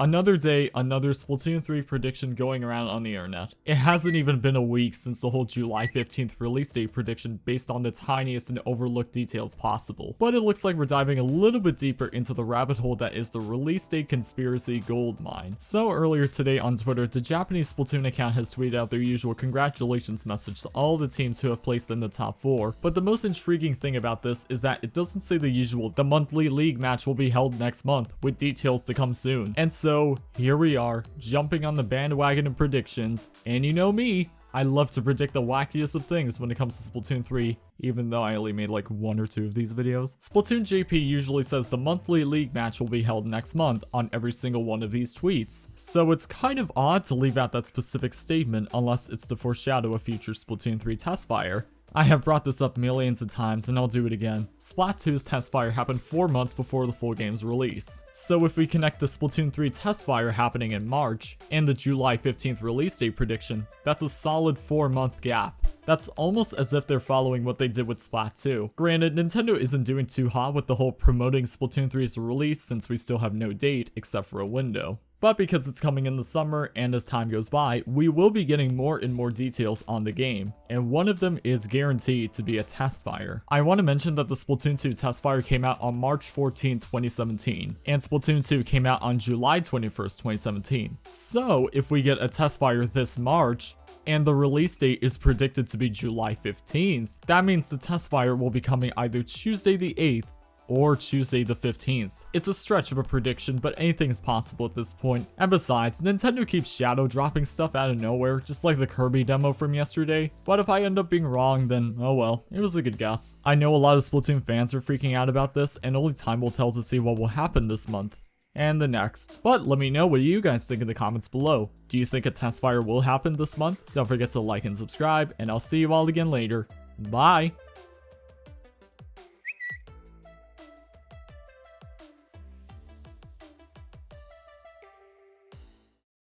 Another day, another Splatoon 3 prediction going around on the internet. It hasn't even been a week since the whole July 15th release date prediction based on the tiniest and overlooked details possible. But it looks like we're diving a little bit deeper into the rabbit hole that is the release date conspiracy gold mine. So earlier today on Twitter, the Japanese Splatoon account has tweeted out their usual congratulations message to all the teams who have placed in the top 4. But the most intriguing thing about this is that it doesn't say the usual, the monthly league match will be held next month, with details to come soon. And so so here we are, jumping on the bandwagon of predictions, and you know me, I love to predict the wackiest of things when it comes to Splatoon 3, even though I only made like one or two of these videos. Splatoon JP usually says the monthly league match will be held next month on every single one of these tweets, so it's kind of odd to leave out that specific statement unless it's to foreshadow a future Splatoon 3 test fire. I have brought this up millions of times and I'll do it again. Splat 2's test fire happened 4 months before the full game's release. So if we connect the Splatoon 3 test fire happening in March and the July 15th release date prediction, that's a solid 4 month gap. That's almost as if they're following what they did with Splat 2. Granted, Nintendo isn't doing too hot with the whole promoting Splatoon 3's release since we still have no date except for a window. But because it's coming in the summer and as time goes by, we will be getting more and more details on the game, and one of them is guaranteed to be a test fire. I want to mention that the Splatoon 2 test fire came out on March 14, 2017, and Splatoon 2 came out on July 21st, 2017. So if we get a test fire this March, and the release date is predicted to be July 15th, that means the test fire will be coming either Tuesday the 8th or Tuesday the 15th. It's a stretch of a prediction, but anything is possible at this point. And besides, Nintendo keeps shadow dropping stuff out of nowhere, just like the Kirby demo from yesterday. But if I end up being wrong, then oh well, it was a good guess. I know a lot of Splatoon fans are freaking out about this, and only time will tell to see what will happen this month and the next. But let me know what you guys think in the comments below. Do you think a test fire will happen this month? Don't forget to like and subscribe, and I'll see you all again later. Bye!